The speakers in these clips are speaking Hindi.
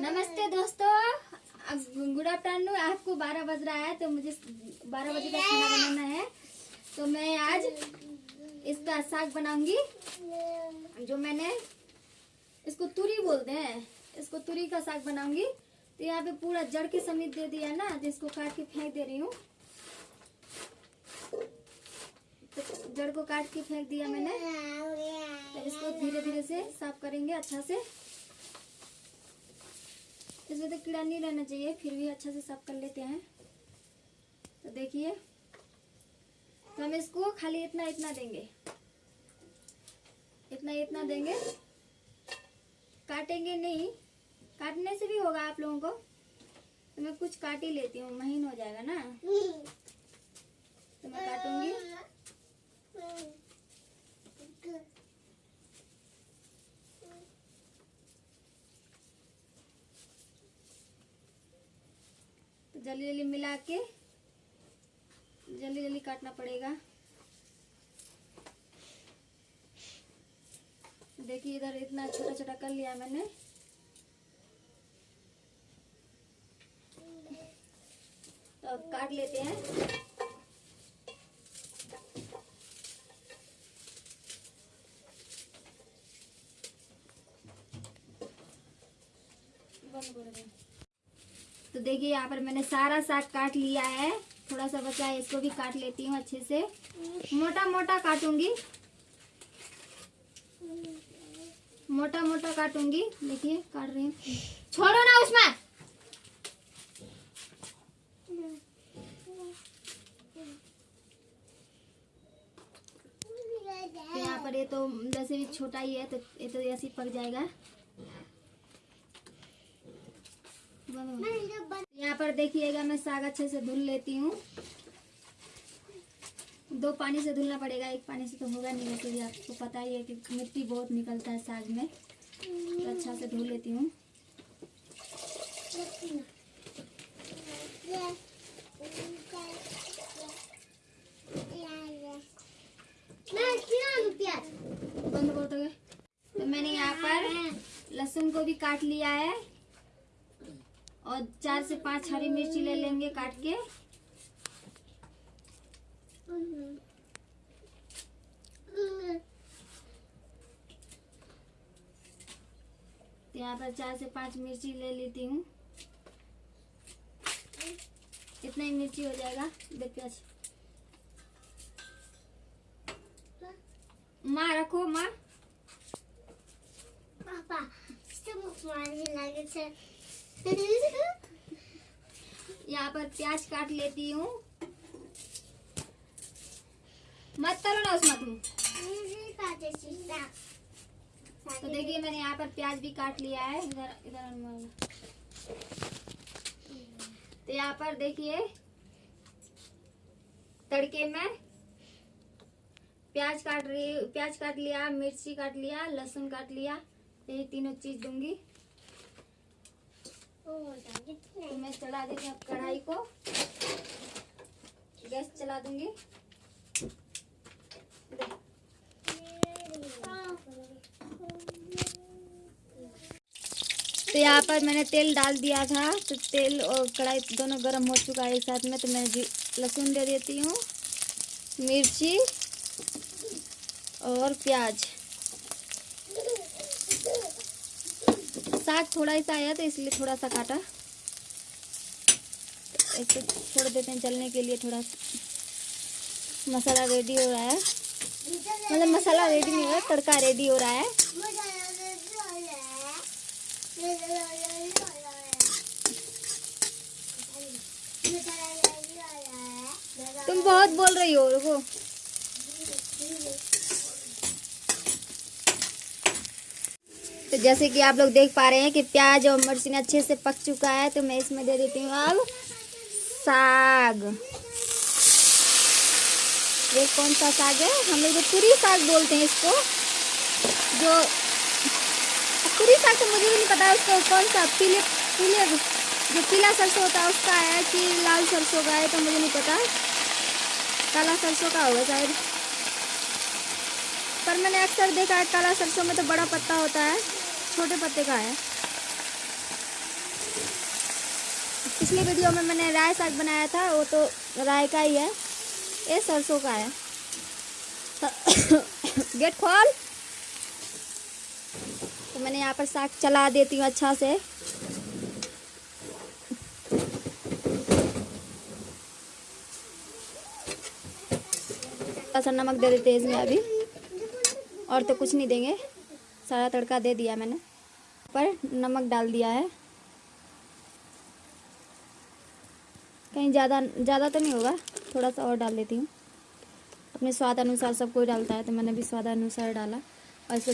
नमस्ते दोस्तों। गुड आफ्टरनून, आपको बारह बज रहा है तो मुझे बारह बजे का खाना बनाना है। तो मैं आज इसका साग बनाऊँगी, जो मैंने इसको तुरी बोलते हैं। इसको तुरी का साग बनाऊँगी। तो यहाँ पे पूरा जड़ के समेत दे दिया ना, जिसको काट के फेंक दे रही हूँ। तो जड़ को काट के फेंक दिया मैंने। तो इसको धीरे धीरे से साफ़ करेंगे अच्छा से। इसमें तो कीड़ा नहीं रहना चाहिए, फिर भी अच्छा से साफ़ कर लेते हैं। तो देखिए तो हम इसको खाली इतना इतना देंगे। इतना इतना देंगे। काटेंगे नहीं, काटने से भी होगा आप लोगों को। तो मैं कुछ काट ही लेती हूँ, महीन हो जाएगा ना। तो मैं काटूँगी। जल्दी जल्दी मिला के जल्दी जल्दी काटना पड़ेगा। देखिए इधर इतना छोटा छोटा कर लिया मैंने। तो काट लेते हैं बंद कर दे। तो देखिए, यहाँ पर मैंने सारा साग काट लिया है। थोड़ा सा बचा है, इसको भी काट लेती हूँ अच्छे से। मोटा मोटा काटूँगी। मोटा मोटा काटूँगी। देखिए, काट रही हूँ। छोड़ो ना उसमें। यहाँ पर ये तो जैसे भी छोटा ही है तो ये तो ऐसे पक जाएगा। यहाँ पर देखिएगा, मैं साग अच्छे से धुल लेती हूँ। दो पानी से धुलना पड़ेगा, एक पानी से तो होगा नहीं, वैसे भी आपको पता ही है कि मिट्टी बहुत निकलता है साग में। तो अच्छा से धुल लेती हूँ। बंद कर दोगे तो मैंने यहाँ पर लहसुन को भी काट लिया है। और चार से पाँच हरी मिर्ची ले लेंगे काट के। तो यहाँ पर चार से पाँच मिर्ची ले लेती हूँ। इतना ही मिर्ची हो जाएगा प्याज। माँ, रखो, माँ। यहाँ पर प्याज काट लेती हूँ। मत करो ना उसमें तुम। तो देखिए, मैंने यहाँ पर प्याज भी काट लिया है। इधर इधर तो यहाँ पर देखिए, तड़के में प्याज काट रही, प्याज काट लिया, मिर्ची काट लिया, लहसुन काट लिया। यही तीनों चीज़ दूँगी। तो मैं चढ़ा देती हूँ कढ़ाई को। गैस चला दूँगी। तो यहाँ पर मैंने तेल डाल दिया था तो तेल और कढ़ाई दोनों गर्म हो चुका है एक साथ में तो मैं लहसुन दे देती हूँ, मिर्ची और प्याज। साग थोड़ा सा आया तो इसलिए थोड़ा सा काटा। इसको छोड़ देते हैं जलने के लिए थोड़ा मसाला रेडी हो रहा है। मतलब मसाला रेडी नहीं हो रहा, तड़का रेडी हो रहा है। तुम बहुत बोल रही हो, रुको। तो जैसे कि आप लोग देख पा रहे हैं कि प्याज और मिर्ची अच्छे से पक चुका है तो मैं इसमें दे देती हूँ अब साग। ये कौन सा साग है? हम लोग तो तुरी साग बोलते हैं इसको, जो पूरी साग तो मुझे भी नहीं पता उसको कौन सा पीले पीले जो पीला सरसों होता है, उसका है कि लाल सरसों का है तो मुझे नहीं पता। काला सरसों का होगा शायद। पर मैंने अक्सर देखा है, काला सरसों में तो बड़ा पत्ता होता है, छोटे पत्ते का है। पिछली वीडियो में मैंने राय साग बनाया था, वो तो राय का ही है, ये सरसों का है। गेट खोल। तो मैंने यहाँ पर साग चला देती हूँ अच्छा सा नमक दे देते हैं इसमें अभी। और तो कुछ नहीं देंगे। सारा तड़का दे दिया मैंने। पर नमक डाल दिया है। कहीं ज़्यादा ज़्यादा तो नहीं होगा। थोड़ा सा और डाल देती हूँ। अपने स्वाद अनुसार सब कोई डालता है तो मैंने भी स्वाद अनुसार डाला। और इसे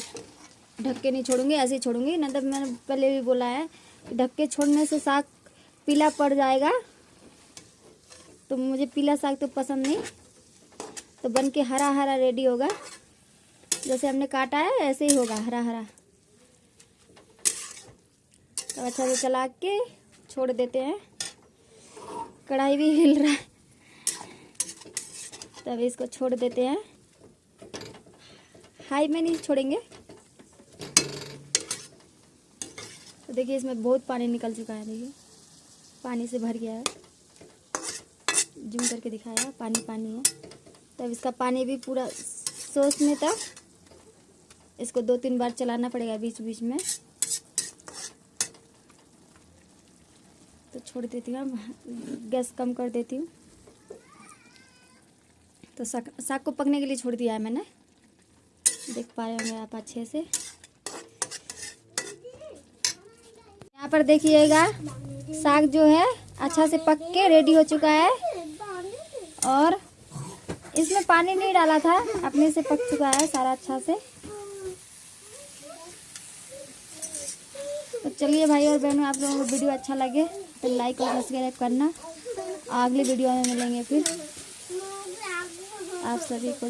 ढक के नहीं छोड़ूँगी, ऐसे ही छोड़ूँगी। नहीं तो मैंने पहले भी बोला है ढक के छोड़ने से साग पीला पड़ जाएगा। तो मुझे पीला साग तो पसंद नहीं। तो बन के हरा हरा रेडी होगा। जैसे हमने काटा है, ऐसे ही होगा, हरा हरा। तो अच्छा से चला के छोड़ देते हैं। कढ़ाई भी हिल रहा है। तब इसको छोड़ देते हैं। हाई में नहीं छोड़ेंगे। तो देखिए, इसमें बहुत पानी निकल चुका है, देखिए। पानी से भर गया है। जूम करके दिखाया, पानी पानी है। तब इसका पानी भी पूरा सोच में तक इसको दो तीन बार चलाना पड़ेगा बीच बीच में। तो छोड़ देती हूँ गैस कम कर देती हूँ। तो साग साग को पकने के लिए छोड़ दिया है मैंने। देख पा रहे होंगे आप अच्छे से। यहाँ पर देखिएगा, साग जो है अच्छा से पक के रेडी हो चुका है। और इसमें पानी नहीं डाला था, अपने से पक चुका है सारा अच्छा से। तो चलिए भाई और बहनों, आप लोगों को वीडियो अच्छा लगे तो लाइक और सब्सक्राइब करना। अगली वीडियो में मिलेंगे फिर। आप सभी को